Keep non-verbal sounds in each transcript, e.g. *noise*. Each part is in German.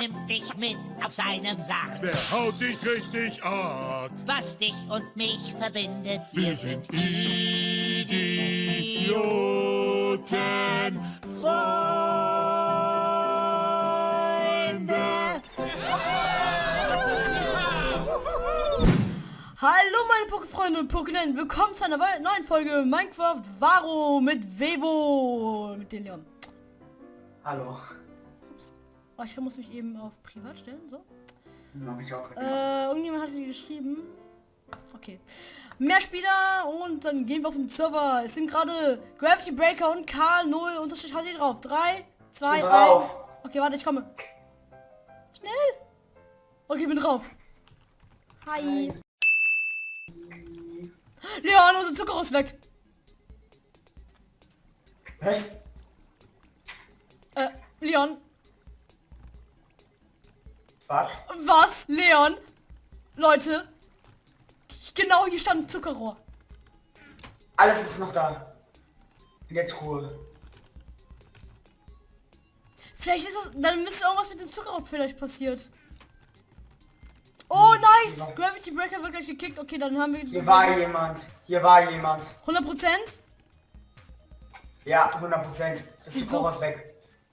nimmt dich mit auf seinem Sarg. Wer haut dich richtig ab? Was dich und mich verbindet, Wir sind Idioten. Freunde. Hallo meine Pokéfreunde und Pokénen, willkommen zu einer neuen Folge Minecraft Varo mit Vevo, mit den Leon. Hallo. Oh, ich muss mich eben auf Privat stellen, so. Mach ich auch. Äh, irgendjemand hat mir geschrieben. Okay. Mehr Spieler und dann gehen wir auf den Server. Es sind gerade Gravity Breaker und Karl 0 unterstrich HD drauf. 3, 2, bin 1. drauf. Okay, warte, ich komme. Schnell. Okay, bin drauf. Hi. Leon, unser Zucker ist weg. Was? Äh, Leon. Fuck. Was? Leon? Leute. Genau hier stand ein Zuckerrohr. Alles ist noch da. In der Truhe. Vielleicht ist es, dann müsste irgendwas mit dem Zuckerrohr vielleicht passiert. Oh, nice! Ja. Gravity Breaker wird gleich gekickt. Okay, dann haben wir Hier war jemand. Hier war jemand. 100 Prozent. Ja, 100 Prozent. Das Wieso? Zuckerrohr ist weg.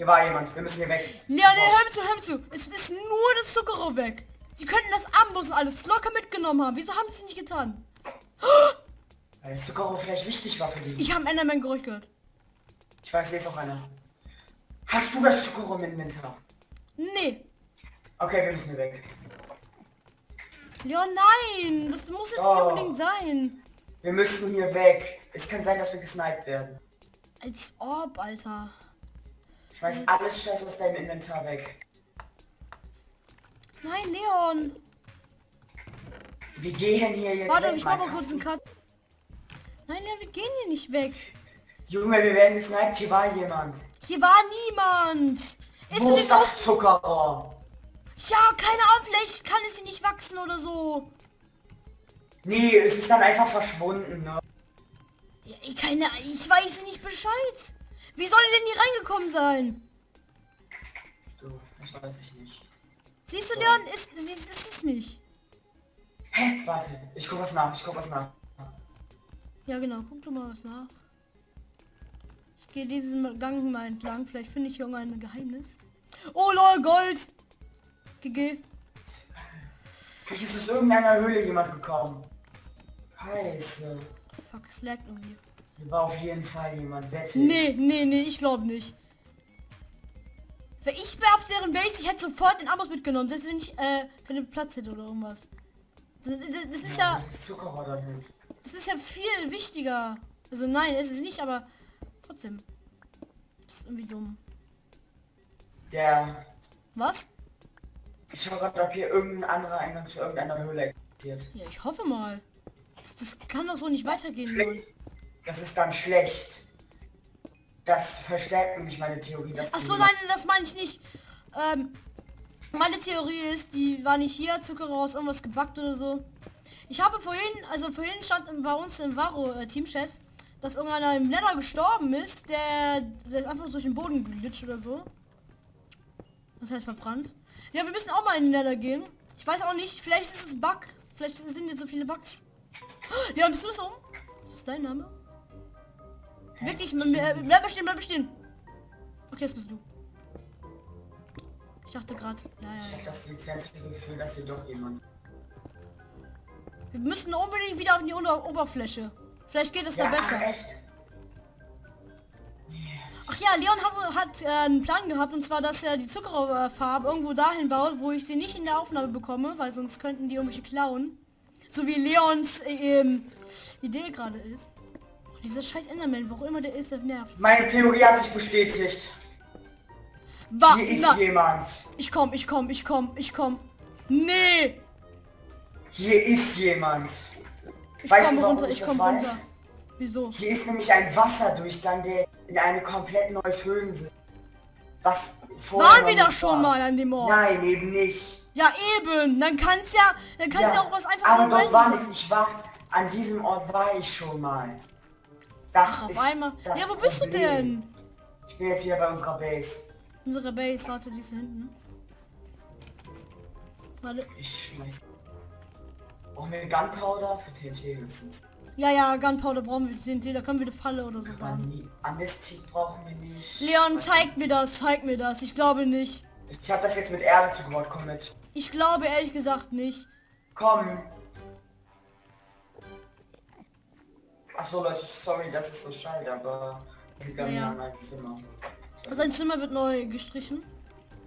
Hier war jemand. Wir müssen hier weg. Leon, nee, hör mir zu, hör mir zu. Es ist nur das Zuckerrohr weg. Die könnten das Ambus und alles locker mitgenommen haben. Wieso haben sie es nicht getan? Weil das Zuckerrohr vielleicht wichtig war für die. Ich habe Enderman Geräusch gehört. Ich weiß, hier ist auch einer. Hast du das Zuckerrohr im Inventar? Nee. Okay, wir müssen hier weg. Leon, nein. Das muss jetzt nicht Oh. unbedingt sein. Wir müssen hier weg. Es kann sein, dass wir gesniped werden. Als ob, Alter. Schmeiß alles Scheiß aus deinem Inventar weg. Nein, Leon. Wir gehen hier jetzt Warte, weg. ich mach mal kurz einen Cut. Nein, Leon, wir gehen hier nicht weg. Junge, wir werden gesniped. Hier war jemand. Hier war niemand. Ist Wo ist das Zuckerrohr? Ja, keine Ahnung, vielleicht kann es hier nicht wachsen oder so. Nee, es ist dann einfach verschwunden, ne? Ja, ich- keine, ich weiß nicht Bescheid. Wie soll denn hier reingekommen sein? Du, das weiß ich nicht. Siehst du, Leon, ist, ist, ist es nicht. Hä? Warte, ich guck was nach, ich guck was nach. Ja, genau, guck du mal was nach. Ich gehe diesen Gang mal entlang, vielleicht finde ich hier irgendein Geheimnis. Oh lol, Gold! GG. Vielleicht ist aus irgendeiner Höhle jemand gekommen. Scheiße. Fuck, es laggt irgendwie. War auf jeden Fall jemand, wette. Nee, nee, nee, ich glaube nicht. Wenn ich wäre auf deren Base, ich hätte sofort den Amos mitgenommen, selbst wenn ich äh, keinen Platz hätte oder irgendwas. Das, das, das ist ja, ist das hin? das ist ja viel wichtiger. Also nein, es ist nicht, aber trotzdem. Das ist irgendwie dumm. Der... Was? Ich schau gerade, ob hier irgendein anderer Eingang zu irgendeiner Höhle existiert. Ja, ich hoffe mal. Das, das kann doch so nicht weitergehen, Leon. Das ist dann schlecht. Das verstärkt nämlich meine Theorie, dass Ach so, nein, das meine ich nicht. Ähm, meine Theorie ist, die war nicht hier, Zucker raus, irgendwas gebackt oder so. Ich habe vorhin, also vorhin stand bei uns im Varo äh, Teamchat, dass irgendeiner im Nether gestorben ist, der, der ist einfach durch den Boden geglitscht oder so. Das heißt verbrannt. Ja, wir müssen auch mal in den Nether gehen. Ich weiß auch nicht, vielleicht ist es Bug. Vielleicht sind jetzt so viele Bugs. Ja, bist du das um? Ist das dein Name? Wirklich, bleib stehen, bleib stehen. Okay, das bist du. Ich dachte gerade, ja, Ich ja, hab ja. das dezente Gefühl, dass hier doch jemand... Wir müssen unbedingt wieder auf die Unter Oberfläche. Vielleicht geht es da Ja, besser. ach, echt? Ach ja, Leon hat, hat äh, einen Plan gehabt und zwar, dass er die Zuckerfarbe irgendwo dahin baut, wo ich sie nicht in der Aufnahme bekomme, weil sonst könnten die irgendwelche klauen. So wie Leons äh, ähm, Idee gerade ist. Dieser scheiß Enderman, wo auch immer der ist, der nervt. Meine Theorie hat sich bestätigt. Bah, Hier ist na, jemand. ich komm, ich komm, ich komm, ich komm. Nee! Hier ist jemand. Ich Weißt du, warum runter, ich ich das komme weiß? runter. Wieso? Hier ist nämlich ein Wasserdurchgang, der in eine komplett neues Höhlensystem. Was vorher Waren wir doch nicht schon war. mal an dem Ort? Nein, eben nicht. Ja eben, dann kann's ja, dann kann's ja, auch was einfach aber so dort random war nichts. Ich war an diesem Ort war ich schon mal. Das Ach, ist einmal. das Ja, wo bist du Problem. denn? Ich bin jetzt wieder bei unserer Base. Unsere Base, warte, die ist hinten. Warte. Ich schmeiß. Brauchen wir Gunpowder für TNT höchstens. Ja, ja, Gunpowder brauchen wir TNT, da können wir eine Falle oder so bauen. Anestik brauchen wir nicht. Leon, zeig mir das, zeig mir das. Ich glaube nicht. Ich habe das jetzt mit Erde zugebaut. Komm mit. Ich glaube ehrlich gesagt nicht. Komm. Achso Leute, sorry, das ist so schade, aber liegt an Ja, ja. meinem Zimmer. Sein Zimmer wird neu gestrichen.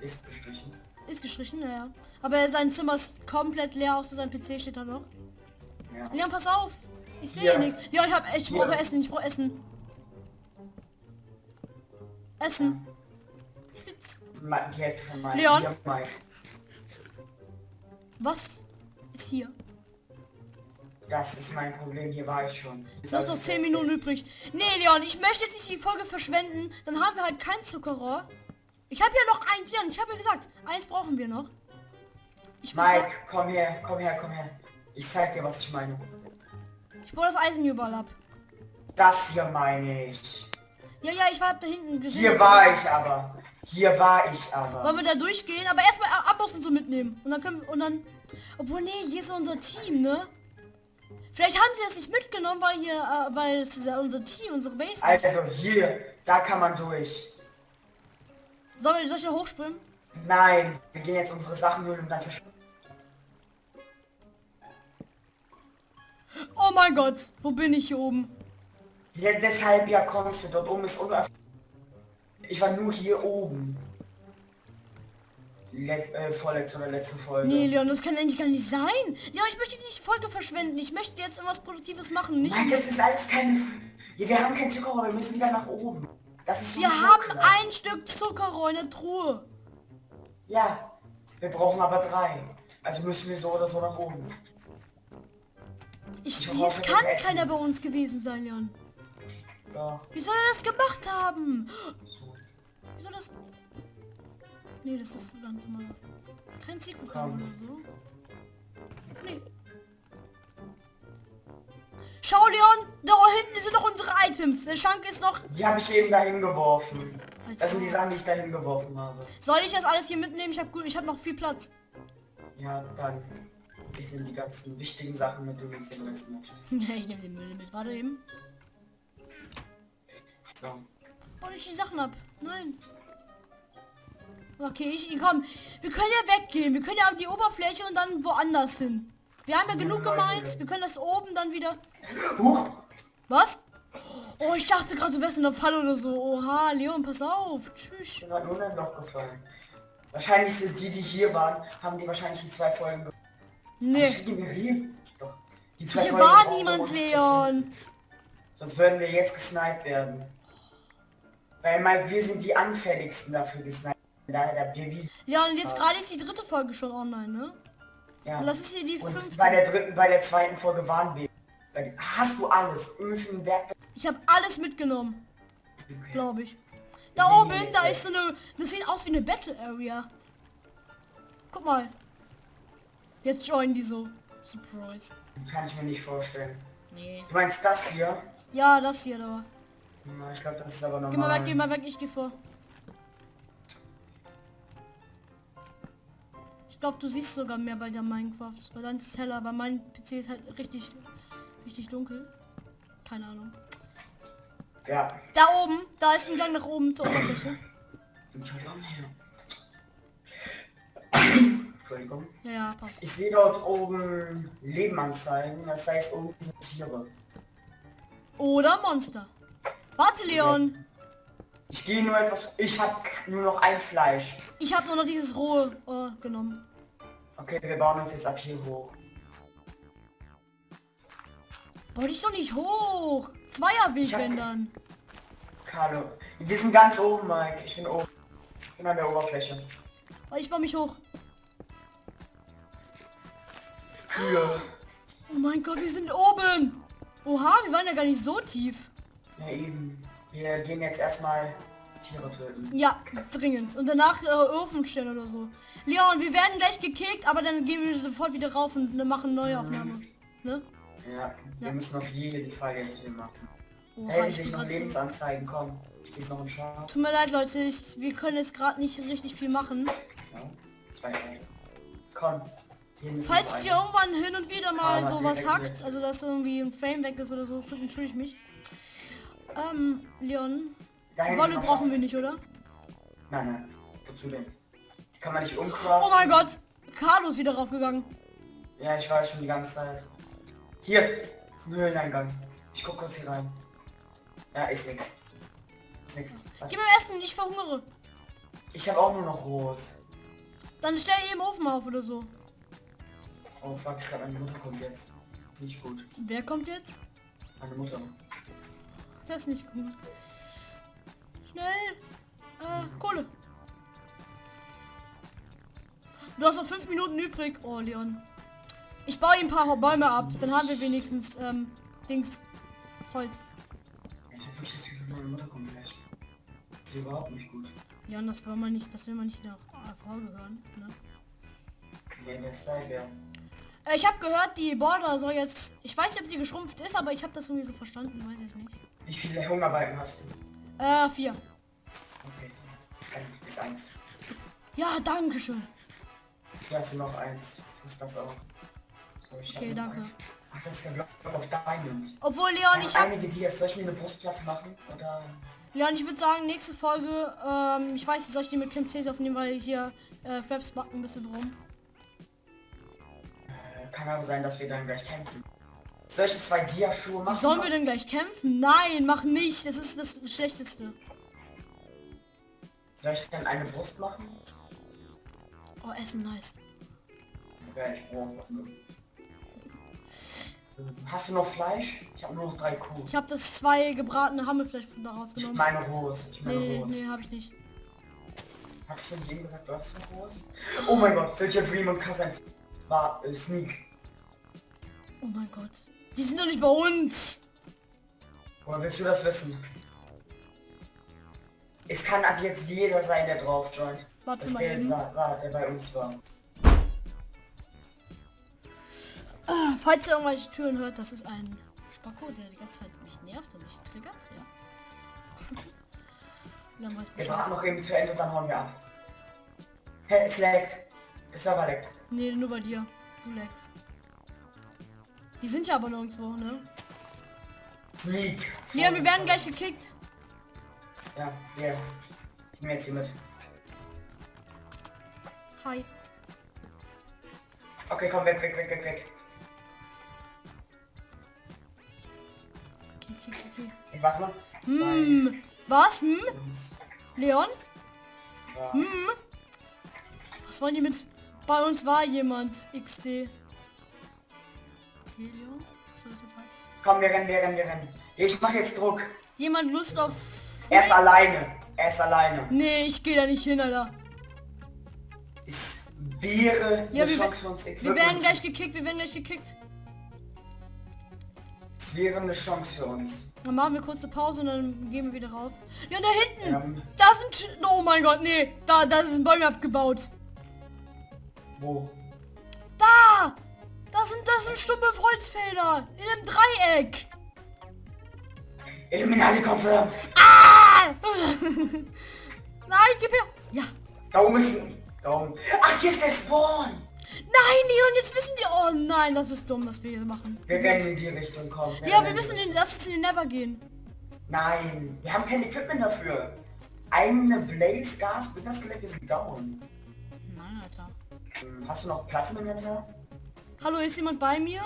Ist gestrichen. Ist gestrichen, ja, ja. Aber sein Zimmer ist komplett leer, außer sein PC steht da noch. Ja. Leon, pass auf. Ich sehe Ja. nichts. Ja, ich hab ich Ja. brauche Essen, ich brauche Essen. Essen. Leon? Was ist hier? Das ist mein Problem, hier war ich schon. Ist Du hast noch alles 10 fertig. Minuten übrig. Nee, Leon, ich möchte jetzt nicht die Folge verschwenden. Dann haben wir halt kein Zuckerrohr. Ich habe ja noch eins, Leon. Ich habe ja gesagt, eins brauchen wir noch. Ich, Mike, komm her, komm her, komm her. Ich zeig dir, was ich meine. ich baue das Eisen überall ab. Das hier meine ich. Ja, ja, ich war da hinten gesehen. Hier war ich aber. Hier war ich aber. Wollen wir da durchgehen? Aber erstmal Amboss und so mitnehmen. Und dann können wir, und dann... Obwohl, nee, hier ist unser Team, ne? Vielleicht haben sie das nicht mitgenommen, weil hier, äh, weil es ist ja unser Team, unsere Base ist. Also hier, da kann man durch. Sollen wir, soll ich da hochspringen? Nein, wir gehen jetzt unsere Sachen holen und dann verschwinden. Oh mein Gott, wo bin ich hier oben? Ja, deshalb ja kommst du, dort oben ist unerf Ich war nur hier oben. Let äh, vorletzte oder letzte Folge. Nee, Leon, das kann eigentlich gar nicht sein. Leon, ich möchte nicht Folge verschwenden. Ich möchte jetzt irgendwas Produktives machen. Nicht Nein, das ist alles keine... Ja, wir haben kein Zuckerrohr, wir müssen wieder nach oben. Das ist wir haben klar. ein Stück Zuckerrohr in der Truhe. Ja, wir brauchen aber drei. Also müssen wir so oder so nach oben. Ich, Ich es kann keiner bei uns gewesen sein, Leon. Doch. Wie soll er das gemacht haben? So. Wie soll das... Nee, das ist ganz normal. Kein Secret Komm. oder so. Nee. Schau, Leon, da hinten sind noch unsere Items. Der Schrank ist noch... Die habe ich eben dahin geworfen. Das sind die. Sachen, die ich dahin geworfen habe. Soll ich das alles hier mitnehmen? Ich habe gut, ich habe noch viel Platz. Ja, dann. Ich nehme die ganzen wichtigen Sachen mit, du nimmst den Rest mit. Ja, *laughs* ich nehme den Müll mit. Warte eben. So. Oh, ich die Sachen ab. Nein. Okay, ich komm. Wir können ja weggehen. Wir können ja auf die Oberfläche und dann woanders hin. Wir haben ja genug gemeint. Wir können das oben dann wieder. Huch! Was? Oh, ich dachte gerade, du wärst in der Falle oder so. Oha, Leon, pass auf. Tschüss. Ich bin gerade nur in ein Loch gefallen. Wahrscheinlich sind die, die hier waren, haben die wahrscheinlich die zwei Folgen ge- Nee. Doch. Die zwei Hier Folgen war niemand, Leon. Sonst würden wir jetzt gesniped werden. Weil Mike, wir sind die anfälligsten dafür gesniped. Wie, Leon, jetzt gerade ist die dritte Folge schon online, ne? ja. Und das ist hier die Und fünfte. bei der dritten, bei der zweiten Folge waren wir. Hast du alles? Öfen, Werkzeug. Ich habe alles mitgenommen, glaube ich. Da oben, nee, da nee. ist so eine... Das sieht aus wie eine Battle Area. Guck mal. Jetzt joinen die so. Surprise. Kann ich mir nicht vorstellen. Nee. Du meinst das hier? Ja, das hier da. Ich glaube, das ist aber normal. Geh mal weg, geh mal weg, ich geh vor. Glaube, du siehst sogar mehr bei der Minecraft. Weil dann ist es heller, aber mein PC ist halt richtig, richtig dunkel. Keine Ahnung. Ja. Da oben, da ist ein Gang nach oben zur Oberfläche. Entschuldigung. Ja, ja, passt. Ich sehe dort oben Leben anzeigen. Das heißt, oben sind Tiere. Oder Monster. Warte, Leon. Ich gehe nur etwas... Ich habe nur noch ein Fleisch. Ich habe nur noch dieses rohe äh, genommen. Okay, wir bauen uns jetzt ab hier hoch. Wollte ich doch nicht hoch. Zweierweg, wenn dann. Carlo. Wir sind ganz oben, Mike. Ich bin oben. Ich bin an der Oberfläche. Weil ich baue mich hoch. Kühe. Oh mein Gott, wir sind oben. Oha, wir waren ja gar nicht so tief. Ja, eben. Wir gehen jetzt erstmal Tiere töten. Ja, dringend. Und danach äh, Öfen stellen oder so. Leon, wir werden gleich gekickt, aber dann gehen wir sofort wieder rauf und äh, machen neue Aufnahme. Ne? Ja, wir Ja. müssen auf jeden Fall jetzt viel machen. Oha, Hey, ich noch grad so- Lebensanzeigen, komm. Hier ist noch ein Schaf. Tut mir leid, Leute, ich, wir können jetzt gerade nicht richtig viel machen. So, zwei Teile. Komm. Hier Falls es hier irgendwann hin und wieder mal Karma so was direkt hackt, also dass irgendwie ein Frame weg ist oder so, entschuldige ich mich. Ähm, Leon, Wolle brauchen wir nicht, oder? Nein, nein. Wozu denn? Kann man nicht Oh umcraften? mein Gott! Carlo ist wieder raufgegangen. Ja, ich weiß schon die ganze Zeit. Hier ist ein Höhleneingang. Ich guck kurz hier rein. Ja, ist nix. Ist nix. Gib mir Essen, ich verhungere. Ich habe auch nur noch Rohes. Dann stell eben Ofen auf oder so. Oh fuck, ich glaube meine Mutter kommt jetzt. Ist nicht gut. Wer kommt jetzt? Meine Mutter. Das ist nicht gut. Schnell! Äh, Kohle. Du hast noch fünf Minuten übrig. Oh, Leon. Ich baue ihm ein paar Bäume ab. Dann haben wir wenigstens, ähm, Dings. Holz. Ich hab wirklich das Gefühl, meine Mutter kommt gleich. Das ist überhaupt nicht gut. Leon, das will man nicht, das will man nicht nach AV gehören. Ne? Nee, der Style, ja. Äh, ich habe gehört, die Border soll jetzt... Ich weiß nicht, ob die geschrumpft ist, aber ich habe das irgendwie so verstanden. Weiß ich nicht. Wie viele Hungerbalken hast du? Äh, vier. Okay. Dann ist eins. Ja, danke schön. Hier hast du noch eins. Was das auch? So, Okay, danke. eins. Ach, das ist der Block auf Diamond. Obwohl, Leon, Ich ich habe einige Dias. Soll ich mir eine Brustplatte machen? Oder... Leon, ich würde sagen, nächste Folge, ähm, ich weiß nicht, soll ich die mit Camtasia aufnehmen, weil hier äh, Fraps backen ein bisschen rum. Äh, kann aber sein, dass wir dann gleich kämpfen. Solche zwei Dia-Schuhe machen? Sollen wir denn gleich kämpfen? Nein, mach nicht. Das ist das Schlechteste. Soll ich dann eine Brust machen? Oh, Essen, nice. Ja, ich brauche was nur. Hast du noch Fleisch? Ich habe nur noch drei Kuh. Ich habe das zwei gebratene Hammelfleisch von daraus Ich genommen. meine Rohs. Ich meine Nee, Rohs. nee, habe ich nicht. Hast du nicht eben gesagt, du hast ein Rohs? Oh mein Gott, Your Dream und Kassan war äh, Sneak. Oh mein Gott. Die sind doch nicht bei uns. Woher willst du das wissen? Es kann ab jetzt jeder sein, der drauf joint. Warte mal eben. war, war, der bei uns war. Ah, Falls ihr irgendwelche Türen hört, das ist ein Spacko, der die ganze Zeit mich nervt und mich triggert. Ja. *laughs* Wir warten noch eben zu Ende und dann hauen wir ab. Hä, es laggt. Der Server laggt. Nee, nur bei dir. Du Lex. Die sind ja aber nirgendwo, ne? Sneak. Leon, wir werden gleich gekickt. Ja, wir. Ich nehme jetzt hier mit. Hi. Okay, komm, weg, weg, weg, weg, weg. Okay, okay, okay. Ich warte mal. Hm. Was? Hm? Leon? Ja. Hm? Was wollen die mit... Bei uns war jemand. XD. Okay, Leon? Was soll das jetzt heißen? Komm, wir rennen, wir rennen, wir rennen. Ich mache jetzt Druck. Jemand Lust auf... Er ist alleine. Er ist alleine. Nee, ich gehe da nicht hin, Alter. Wäre Ja, eine wir, Chance für uns. wir werden gleich gekickt, wir werden gleich gekickt. Es wäre eine Chance für uns. Dann machen wir kurze Pause und dann gehen wir wieder rauf. Ja, da hinten! Ähm, Da sind... Oh mein Gott, nee. Da, da sind Bäume abgebaut. wo? Da! Das sind, das sind stumme Holzfelder. In einem Dreieck. Illuminati confirmed. Ah! *laughs* Nein, gib her. Ja. Da oben ist ein... Da oben. Ach, hier ist der Spawn. Nein, Leon, jetzt wissen die... Oh nein, das ist dumm, was wir hier machen. Wir rennen in die Richtung, komm. Ja, wir müssen in. Lass uns in den Never gehen. Nein, wir haben kein Equipment dafür. Eine Blaze Gas, Skelett, wir sind down. Nein, Alter. Hm, Hast du noch Platz im Inventar? Hallo, ist jemand bei mir?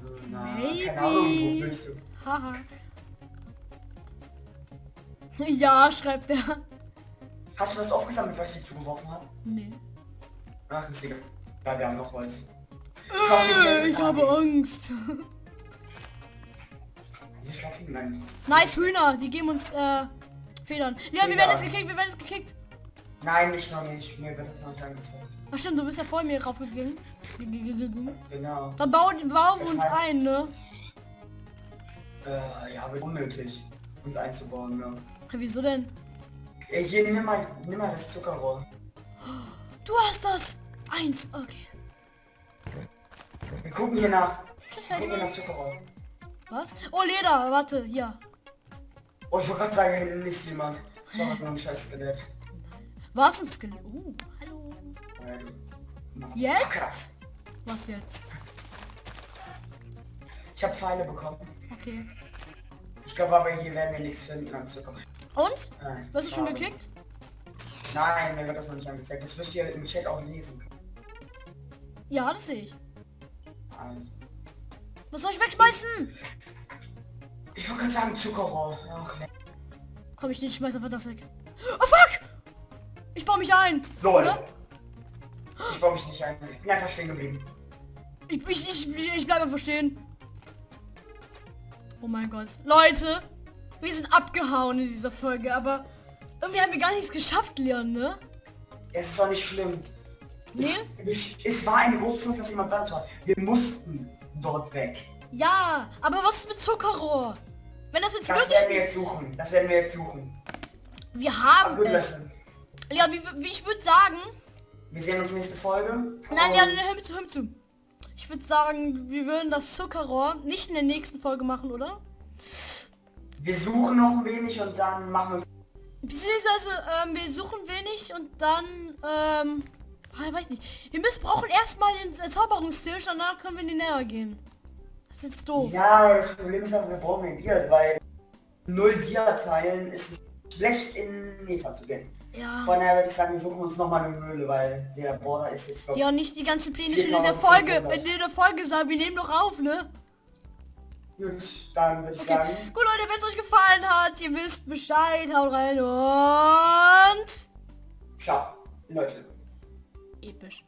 Hm, Na, Maybe. keine Ahnung, wo bist du? Haha. *laughs* Ja, schreibt er. Hast du das aufgesammelt, was ich dir zugeworfen habe? Nee. Ach, ist egal. Ja, wir haben noch Holz. Äh, ich habe Angst. Nice Hühner, die geben uns äh, Federn. Ja, wir Federn. werden jetzt gekickt, wir werden jetzt gekickt. Nein, nicht noch nicht. Mir wird das noch nicht angezeigt. Ach stimmt, du bist ja vor mir raufgegangen. Genau. Dann bauen, bauen wir uns heißt- ein, ne? Äh, ja, wird unnötig, uns einzubauen, ne? Ja, wieso denn? Hier, nimm mal, nimm mal das Zuckerrohr. Du hast das! Eins, okay. Wir gucken hier nach. Tschüss, Wir gucken hier nach Zuckerrohr. Was? Oh, Leder, warte, hier. Oh, ich wollte gerade sagen, hinten ist jemand. Das war nur ein scheiß Skelett. Was ein Skelett? Oh, hallo. Jetzt? Was jetzt? Ich habe Pfeile bekommen. Okay. Ich glaube aber hier werden wir nichts finden am Zucker. Und? Nein, Was hast du schon geklickt? Nein, mir wird das noch nicht angezeigt. Das wirst du ja im Chat auch lesen können. Ja, das sehe ich. Also. Was soll ich wegschmeißen? Ich wollte gerade sagen Zuckerrohr. Ach, ne. Komm, ich nicht, schmeiß einfach das weg. Oh fuck! Ich baue mich ein. Lol. Oder? Ich baue mich nicht ein. Ich bin einfach stehen geblieben. Ich, ich, ich, ich bleib einfach stehen. Oh mein Gott. Leute, wir sind abgehauen in dieser Folge, aber irgendwie haben wir gar nichts geschafft, Leon, ne? Es ist doch nicht schlimm. Nee? Es, es war eine große Chance, dass jemand da war. Wir mussten dort weg. Ja, aber was ist mit Zuckerrohr? Wenn das jetzt Das werden wir wirklich... jetzt suchen. Das werden wir jetzt suchen. Wir haben es. Ja, wie, wie ich würde sagen... Wir sehen uns nächste Folge. Nein, Leon, hör mir zu, hör mir zu. Ich würde sagen, wir würden das Zuckerrohr nicht in der nächsten Folge machen, oder? Wir suchen noch ein wenig und dann machen wir uns... Beziehungsweise, ähm, wir suchen wenig und dann, ähm, ah, ich weiß nicht. Wir müssen brauchen erstmal den Erzauberungstisch, danach können wir in die Nähe gehen. Das ist jetzt doof. Ja, das Problem ist aber, wir brauchen den Dias, weil null Dia-Teilen ist es schlecht in Meta zu gehen. Ja. Von daher würde ich sagen, wir suchen uns nochmal eine Höhle, weil der Border ist jetzt Ja, nicht die ganzen Pläne schon in der 4500. Folge. In der Folge sagen, wir nehmen doch auf, ne? Gut, dann würde ich Okay. sagen, Gut, Leute, wenn es euch gefallen hat, ihr wisst Bescheid, haut rein und... ciao, Leute. Episch.